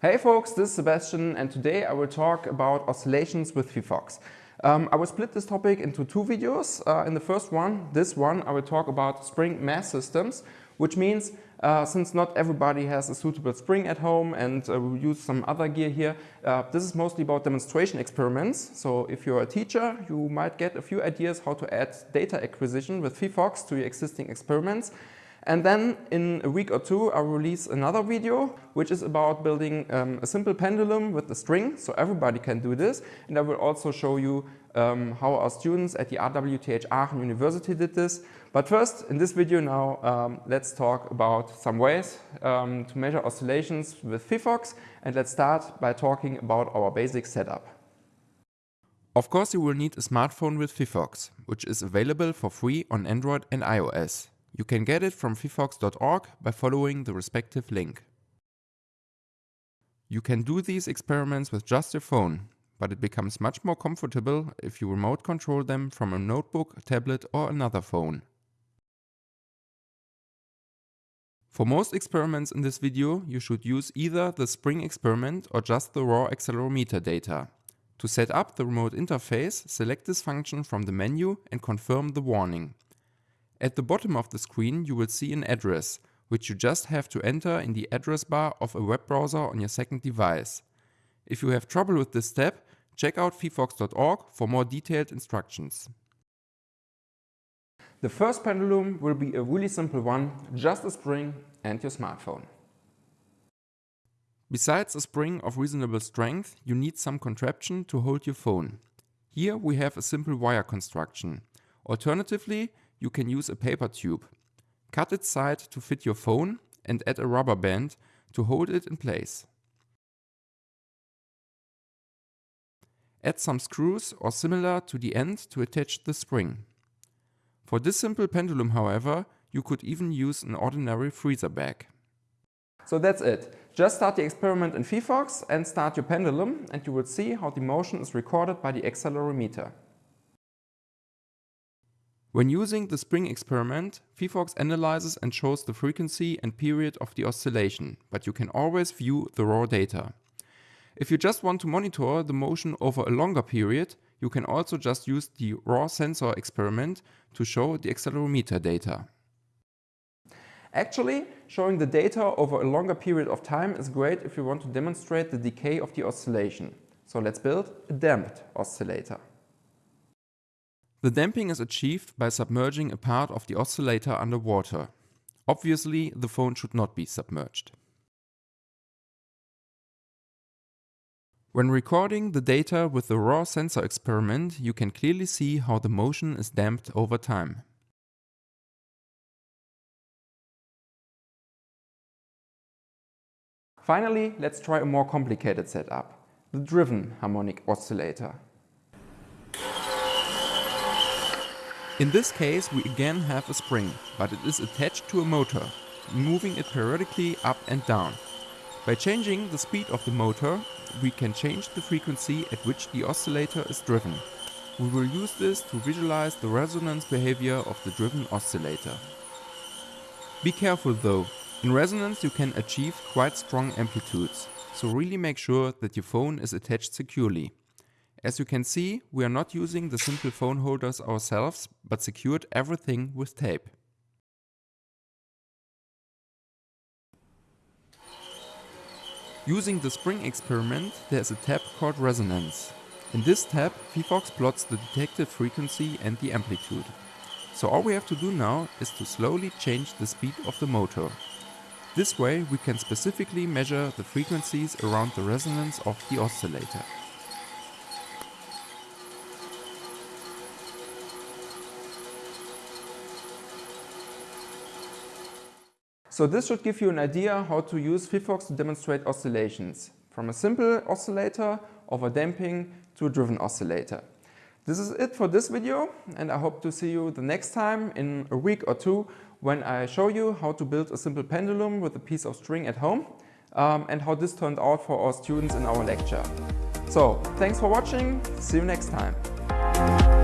Hey folks, this is Sebastian and today I will talk about oscillations with phyphox. Um, I will split this topic into two videos. Uh, in the first one, this one, I will talk about spring mass systems, which means uh, since not everybody has a suitable spring at home and uh, we use some other gear here, uh, this is mostly about demonstration experiments. So if you're a teacher, you might get a few ideas how to add data acquisition with phyphox to your existing experiments. And then in a week or two, I'll release another video, which is about building um, a simple pendulum with a string, so everybody can do this. And I will also show you um, how our students at the RWTH Aachen University did this. But first, in this video now, um, let's talk about some ways um, to measure oscillations with phyphox. And let's start by talking about our basic setup. Of course, you will need a smartphone with phyphox, which is available for free on Android and iOS. You can get it from phyphox.org by following the respective link. You can do these experiments with just your phone, but it becomes much more comfortable if you remote control them from a notebook, tablet or another phone. For most experiments in this video, you should use either the spring experiment or just the raw accelerometer data. To set up the remote interface, select this function from the menu and confirm the warning. At the bottom of the screen you will see an address, which you just have to enter in the address bar of a web browser on your second device. If you have trouble with this step, check out phyphox.org for more detailed instructions. The first pendulum will be a really simple one, just a spring and your smartphone. Besides a spring of reasonable strength, you need some contraption to hold your phone. Here we have a simple wire construction. Alternatively, you can use a paper tube. Cut its side to fit your phone and add a rubber band to hold it in place. Add some screws or similar to the end to attach the spring. For this simple pendulum however, you could even use an ordinary freezer bag. So that's it. Just start the experiment in phyphox and start your pendulum and you will see how the motion is recorded by the accelerometer. When using the spring experiment, phyphox analyzes and shows the frequency and period of the oscillation, but you can always view the raw data. If you just want to monitor the motion over a longer period, you can also just use the raw sensor experiment to show the accelerometer data. Actually, showing the data over a longer period of time is great if you want to demonstrate the decay of the oscillation. So let's build a damped oscillator. The damping is achieved by submerging a part of the oscillator underwater. Obviously, the phone should not be submerged. When recording the data with the raw sensor experiment, you can clearly see how the motion is damped over time. Finally, let's try a more complicated setup, the driven harmonic oscillator. In this case we again have a spring, but it is attached to a motor, moving it periodically up and down. By changing the speed of the motor, we can change the frequency at which the oscillator is driven. We will use this to visualize the resonance behavior of the driven oscillator. Be careful though, in resonance you can achieve quite strong amplitudes, so really make sure that your phone is attached securely. As you can see, we are not using the simple phone holders ourselves, but secured everything with tape. Using the spring experiment, there is a tab called resonance. In this tab, phyphox plots the detected frequency and the amplitude. So all we have to do now is to slowly change the speed of the motor. This way we can specifically measure the frequencies around the resonance of the oscillator. So this should give you an idea how to use phyphox to demonstrate oscillations, from a simple oscillator over damping to a driven oscillator. This is it for this video and I hope to see you the next time in a week or two when I show you how to build a simple pendulum with a piece of string at home um, and how this turned out for our students in our lecture. So, thanks for watching, see you next time.